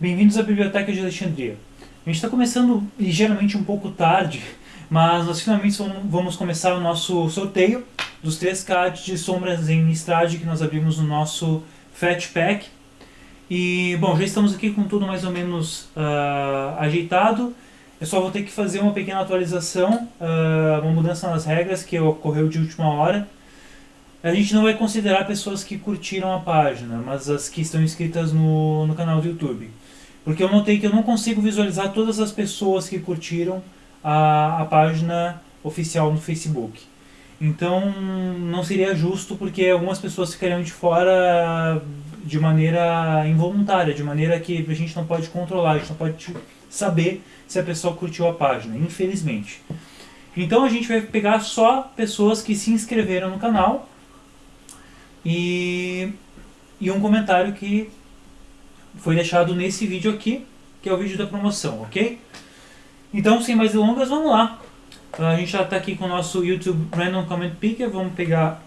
bem-vindos à Biblioteca de Alexandria. A gente está começando ligeiramente um pouco tarde, mas nós finalmente vamos começar o nosso sorteio dos três cards de sombras em Nistrad que nós abrimos no nosso Fat Pack. E, bom, já estamos aqui com tudo mais ou menos uh, ajeitado. Eu só vou ter que fazer uma pequena atualização, uh, uma mudança nas regras que ocorreu de última hora. A gente não vai considerar pessoas que curtiram a página, mas as que estão inscritas no, no canal do YouTube. Porque eu notei que eu não consigo visualizar todas as pessoas que curtiram a, a página oficial no Facebook. Então não seria justo porque algumas pessoas ficariam de fora de maneira involuntária, de maneira que a gente não pode controlar, a gente não pode saber se a pessoa curtiu a página, infelizmente. Então a gente vai pegar só pessoas que se inscreveram no canal e, e um comentário que foi deixado nesse vídeo aqui, que é o vídeo da promoção, ok? Então, sem mais delongas, vamos lá. A gente já está aqui com o nosso YouTube Random Comment Picker. Vamos pegar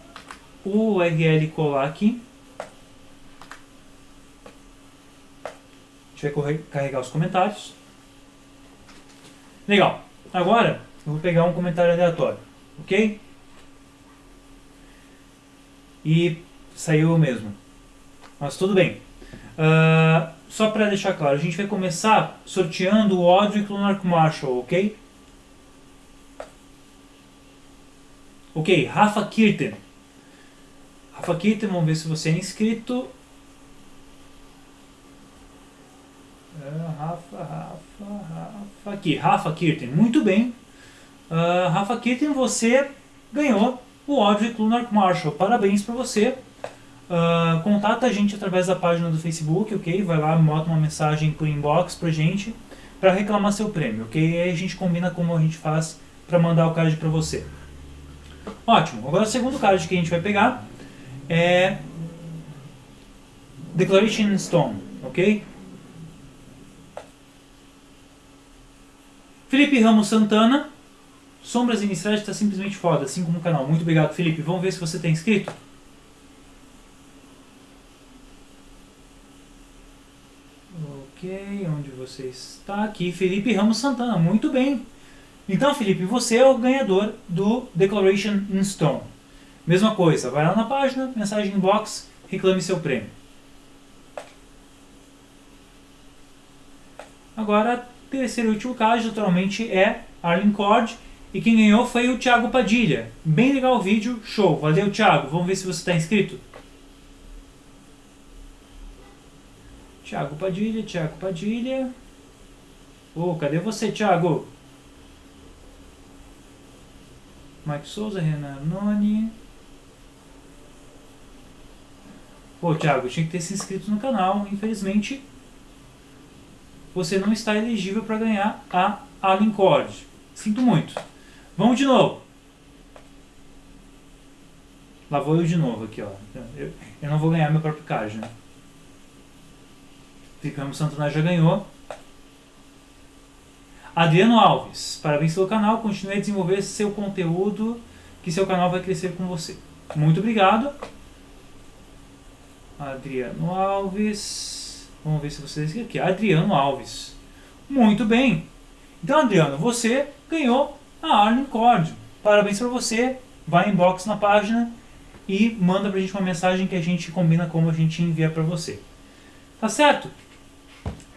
o URL e colar aqui. A gente vai carregar os comentários. Legal. Agora, eu vou pegar um comentário aleatório, ok? E saiu mesmo. Mas tudo bem. Uh, só para deixar claro, a gente vai começar sorteando o Audrey Lunark Marshall, ok? Ok, Rafa Kirten. Rafa Kirten, vamos ver se você é inscrito. Uh, Rafa, Rafa, Rafa. Aqui, Rafa Kirten. Muito bem. Uh, Rafa Kirten, você ganhou o Audrey Lunark Marshall. Parabéns para você. Uh, contata a gente através da página do Facebook, ok? Vai lá, bota uma mensagem por inbox pra gente para reclamar seu prêmio, ok? E aí a gente combina como a gente faz para mandar o card para você. Ótimo. Agora o segundo card que a gente vai pegar é Declaration Stone, ok? Felipe Ramos Santana, Sombras Iniciais está simplesmente foda, assim como o canal. Muito obrigado, Felipe. Vamos ver se você está inscrito? Ok, onde você está? Aqui, Felipe Ramos Santana, muito bem. Então, Felipe, você é o ganhador do Declaration in Stone. Mesma coisa, vai lá na página, mensagem inbox, reclame seu prêmio. Agora, terceiro e último caso, naturalmente, é Arlen Cord. E quem ganhou foi o Thiago Padilha. Bem legal o vídeo, show. Valeu, Thiago. Vamos ver se você está inscrito. Tiago Padilha, Tiago Padilha. Ô, oh, cadê você, Tiago? Mike Souza, Renan Noni. Pô, Thiago, tinha que ter se inscrito no canal. Infelizmente, você não está elegível para ganhar a Alien Cord. Sinto muito. Vamos de novo. Lá vou eu de novo aqui, ó. Eu, eu não vou ganhar meu próprio card, né? Ficamos Santana já ganhou. Adriano Alves, parabéns pelo canal, continue a desenvolver seu conteúdo, que seu canal vai crescer com você. Muito obrigado. Adriano Alves, vamos ver se vocês aqui. Adriano Alves, muito bem. Então, Adriano, você ganhou a Arlen Cord. Parabéns para você. Vai inbox na página e manda pra gente uma mensagem que a gente combina como a gente envia para você. Tá certo?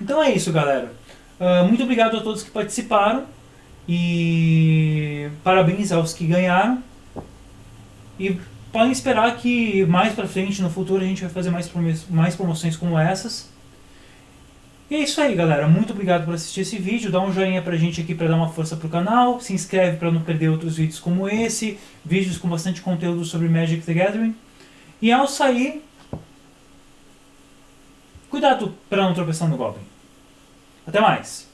Então é isso, galera. Uh, muito obrigado a todos que participaram. E parabéns aos que ganharam. E podem esperar que mais pra frente, no futuro, a gente vai fazer mais, mais promoções como essas. E é isso aí, galera. Muito obrigado por assistir esse vídeo. Dá um joinha pra gente aqui pra dar uma força pro canal. Se inscreve pra não perder outros vídeos como esse. Vídeos com bastante conteúdo sobre Magic the Gathering. E ao sair, cuidado pra não tropeçar no Goblin. Até mais!